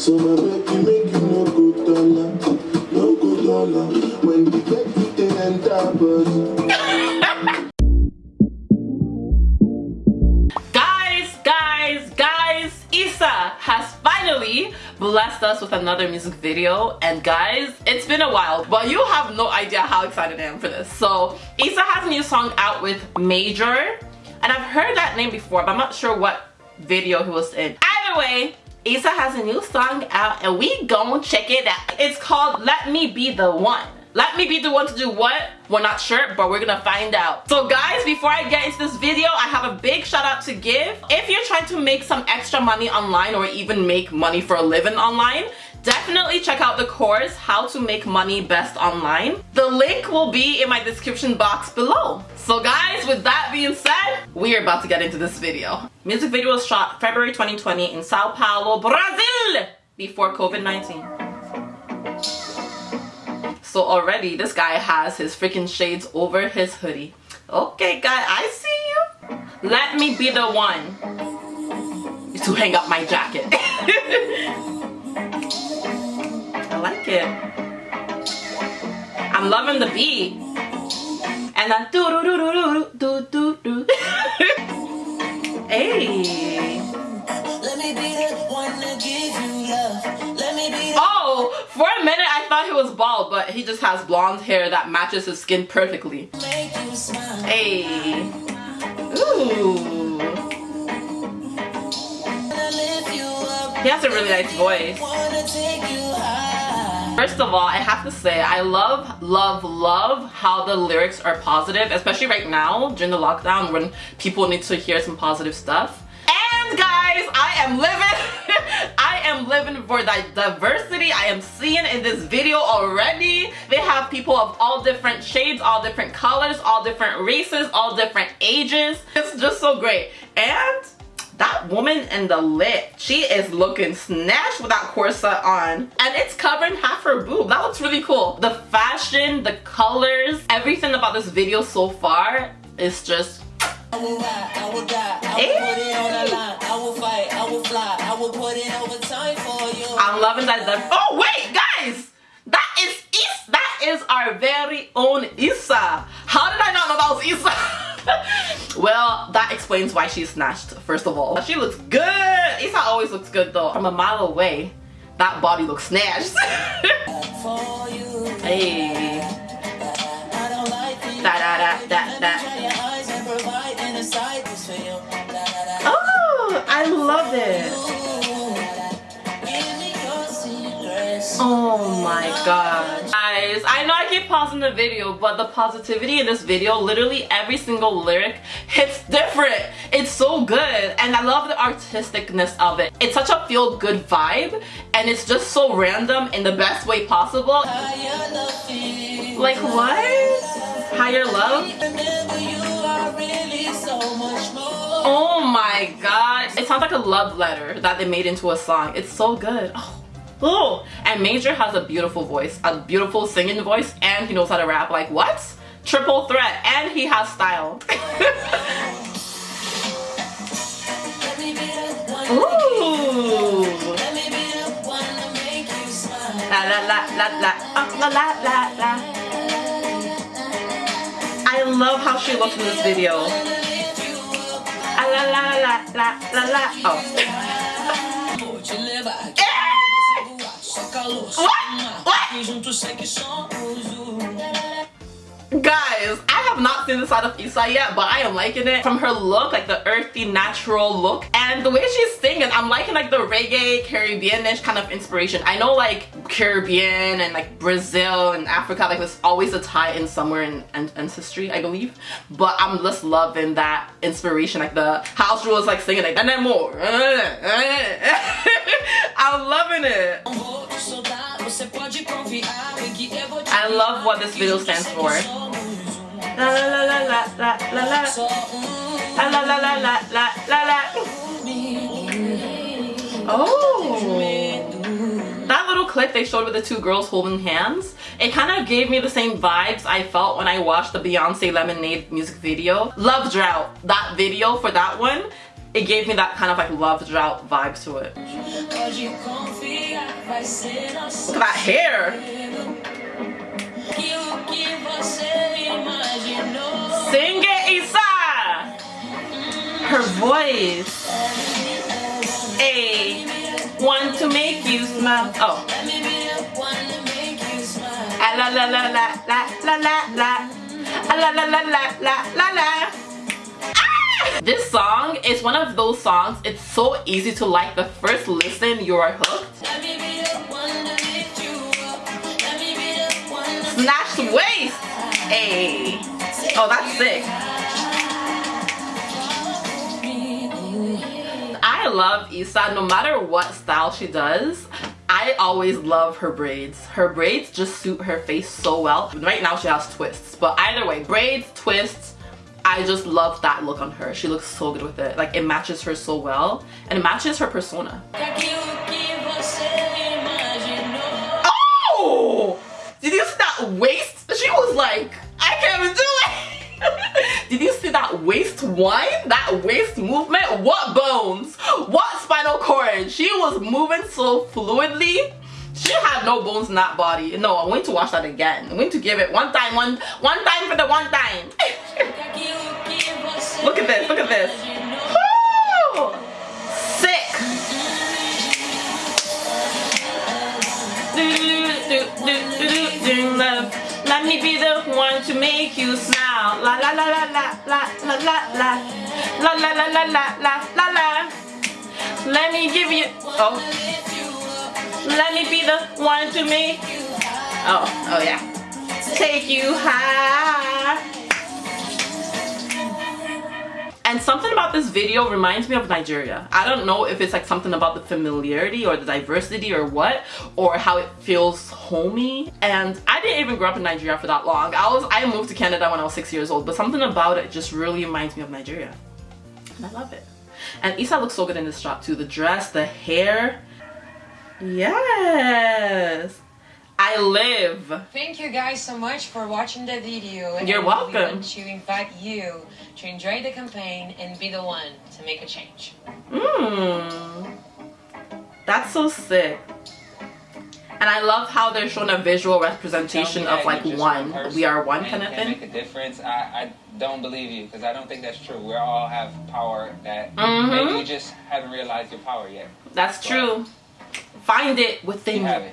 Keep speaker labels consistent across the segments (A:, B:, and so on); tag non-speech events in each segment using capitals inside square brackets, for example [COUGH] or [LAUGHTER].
A: So my baby make you no go dollar, no go dollar. When you get to the bus.
B: Guys, guys, guys, IZA has finally blessed us with another music video and guys, it's been a while but you have no idea how excited I am for this. So IZA has a new song out with Maejor and I've heard that name before but I'm not sure what video he was in. Either way, IZA has a new song out and we gon' check it out. It's called Let Me Be The One. Let me be the one to do what? We're not sure, but we're gonna find out. So guys, before I get into this video, I have a big shout out to give. If you're trying to make some extra money online or even make money for a living online, definitely check out the course, How to Make Money Best Online. The link will be in my description box below. So guys, with that being said, we're about to get into this video. Music video was shot February 2020 in Sao Paulo, Brazil, before COVID-19. So already this guy has his freaking shades over his hoodie. Okay guy, I see you. Let me be the one to hang up my jacket. [LAUGHS] it. I'm loving the beat. And that do do do do do do do. Hey. Oh, for a minute I thought he was bald, but he just has blonde hair that matches his skin perfectly. Hey. Ooh. He has a really nice voice. First of all, I have to say, I love, love, love how the lyrics are positive, especially right now during the lockdown when people need to hear some positive stuff. And guys, I am living, [LAUGHS] I am living for that diversity I am seeing in this video already. They have people of all different shades, all different colors, all different races, all different ages. It's just so great. And that woman in the lip, she is looking snatched with that corset on. And it's covering half her boob. That looks really cool. The fashion, the colors, everything about this video so far is just
C: I will ride, I will die, I will put it on the line. I will fight, I will fly, I will put in overtime for you.
B: I'm loving that. Oh wait, guys, that is Is. That is our very own IZA. How did I not know that was IZA? [LAUGHS] well, that explains why she's snatched. First of all, she looks good. IZA always looks good though. From a mile away, that body looks snatched. [LAUGHS] Hey. Da, da, da, da, da. Oh, I love it. Oh my god. I know I keep pausing the video, but the positivity in this video, literally every single lyric hits different. It's so good. And I love the artisticness of it. It's such a feel-good vibe, and it's just so random in the best way possible. Like what? Higher love? Oh my god. It sounds like a love letter that they made into a song. It's so good. Oh. Oh. And Maejor has a beautiful voice, a beautiful singing voice, and he knows how to rap. Like what? Triple threat. And he has style. [LAUGHS] Ooh. La la la la la la la la la. I love how she looks in this video. Ah, La la la la la la. Oh. [LAUGHS] What? What?
C: Juntos sei que somos.
B: Guys, I have not seen the side of IZA yet, but I am liking it. From her look, like the earthy, natural look, and the way she's singing, I'm liking like the reggae, Caribbean-ish kind of inspiration. I know like Caribbean and like Brazil and Africa, like there's always a tie in somewhere in, an- ancestry, I believe. But I'm just loving that inspiration, like the house rules like singing like, and then more. [LAUGHS] I'm loving it. Oh, love what this video stands for. La la la la la la la la.
C: Um
B: La la la la la la. Oh. That little clip they showed with the two girls holding hands, it kind of gave me the same vibes I felt when I watched the Beyonce Lemonade music video. Love Drought, that video for that one, it gave me that kind of like love drought vibe to it.
C: Pode confiar vai ser nosso
B: Look at that hair. Sing it, IZA! Her voice. Hey, want to make you smile. Oh. Ah, la la la la la la la la. Ah, la la la la la la la. Ah! This song is one of those songs, it's so easy to like. The first listen, you are hooked. Waist. Hey. Oh, that's sick. I love IZA no matter what style she does. I always love her braids. Her braids just suit her face so well. Right now she has twists, but either way, braids, twists, I just love that look on her. She looks so good with it. Like it matches her so well and it matches her persona. Waist? She was like, I can't do it. [LAUGHS] Did you see that waist wine? That waist movement? What bones? What spinal cord? She was moving so fluidly. She had no bones in that body. No, I'm going to watch that again. I'm going to give it one time, one one time for the one time. [LAUGHS] Look at this, look at this. Do, do, do, love. Let me be the one to make you smile. La la la la la la la la la la la la la la la la la. Let me give you. Oh. Let me be the one to make. Oh, oh yeah. Take you high. And something about this video reminds me of Nigeria. I don't know if it's like something about the familiarity or the diversity or what, or how it feels homey. And I didn't even grow up in Nigeria for that long. I was I moved to Canada when I was six years old, but something about it just really reminds me of Nigeria. And I love it. And IZA looks so good in this shot too. The dress, the hair. Yes. I live.
D: Thank you guys so much for watching the video. And
B: You're
D: We
B: welcome.
D: want to invite you to enjoy the campaign and be the one to make a change.
B: Mmm. That's so sick. And I love how they're showing a visual representation of like one. We are one kind of thing.
E: make a difference. I, I don't believe you because I don't think that's true. We all have power that
B: Mhm.
E: maybe you just haven't realized your power yet.
B: That's true. Find it within you.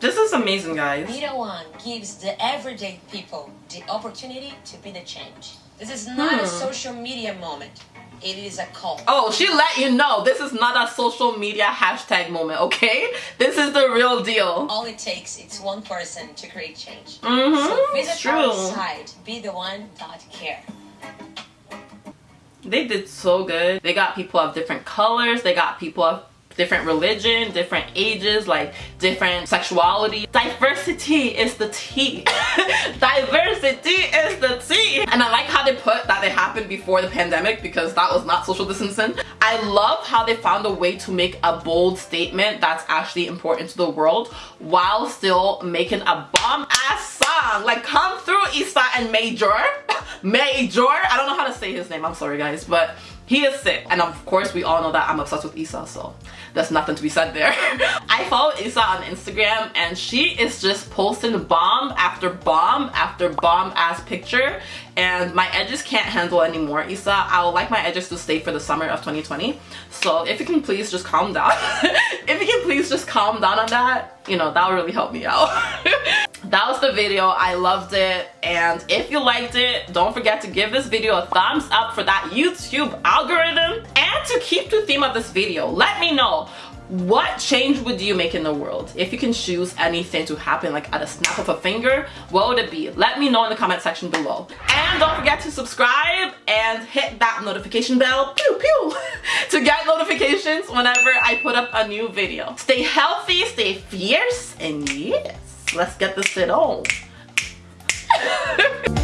B: This is amazing, guys.
D: Be the one gives the everyday people the opportunity to be the change. This is not a
B: Hmm.
D: social media moment. It is a call.
B: Oh, she let you know this is not a social media hashtag moment, okay? This is the real deal.
D: All it takes is one person to create change.
B: Mm-hmm.
D: So
B: It's
D: visit our
B: true.
D: site. Be the one care.
B: They did so good. They got people of different colors. They got people of different religion, different ages, like different sexuality. Diversity is the tea. [LAUGHS] Diversity is the tea. And I like how they put that it happened before the pandemic because that was not social distancing. I love how they found a way to make a bold statement that's actually important to the world while still making a bomb ass song. Like come through IZA and Maejor. [LAUGHS] Maejor. I don't know how to say his name. I'm sorry guys, but he is sick. And of course we all know that I'm obsessed with IZA, so there's nothing to be said there. [LAUGHS] I follow IZA on Instagram and she is just posting bomb after bomb after bomb ass picture and my edges can't handle anymore. IZA, I would like my edges to stay for the summer of 2020. So if you can please just calm down. [LAUGHS] if you can please just calm down on that, you know, that would really help me out. [LAUGHS] that was the video i loved it and if you liked it don't forget to give this video a thumbs up for that youtube algorithm and to keep the theme of this video let me know what change would you make in the world? If you can choose anything to happen like at a snap of a finger what would it be? Let me know in the comment section below. And don't forget to subscribe and hit that notification bell pew pew [LAUGHS] to get notifications whenever i put up a new video. Stay healthy stay fierce and yes let's get this shit on [LAUGHS]